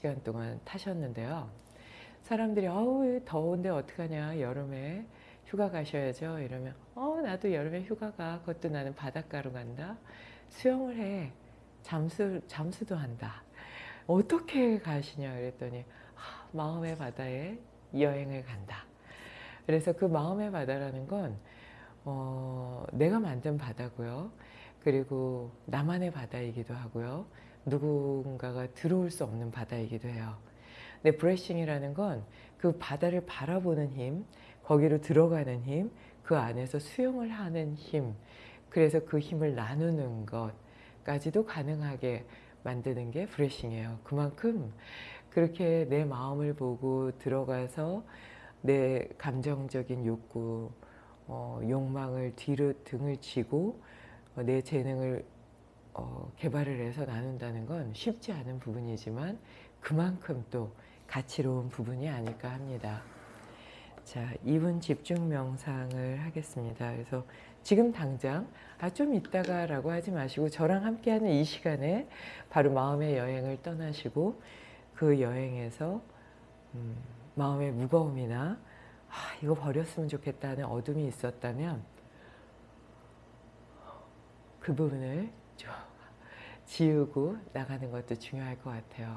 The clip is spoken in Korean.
시간 동안 타셨는데요. 사람들이 어우 더운데 어떡하냐? 여름에 휴가 가셔야죠. 이러면 어 나도 여름에 휴가 가. 그것도 나는 바닷가로 간다. 수영을 해. 잠수, 잠수도 한다 어떻게 가시냐? 그랬더니 아, 마음의 바다에 여행을 간다. 그래서 그 마음의 바다라는 건 어, 내가 만든 바다고요. 그리고 나만의 바다이기도 하고요 누군가가 들어올 수 없는 바다이기도 해요 근데 브레싱이라는 건 그 바다를 바라보는 힘, 거기로 들어가는 힘, 그 안에서 수영을 하는 힘, 그래서 그 힘을 나누는 것까지도 가능하게 만드는 게 브레싱이에요. 그만큼 그렇게 내 마음을 보고 들어가서 내 감정적인 욕구, 어, 욕망을 뒤로 등을 치고 어, 내 재능을 어, 개발을 해서 나눈다는 건 쉽지 않은 부분이지만 그만큼 또 가치로운 부분이 아닐까 합니다. 자, 2분 집중 명상을 하겠습니다. 그래서 지금 당장 아 좀 이따가 라고 하지 마시고 저랑 함께하는 이 시간에 바로 마음의 여행을 떠나시고 그 여행에서 음, 마음의 무거움이나 아, 이거 버렸으면 좋겠다는 어둠이 있었다면 그 부분을 좀 지우고 나가는 것도 중요할 것 같아요.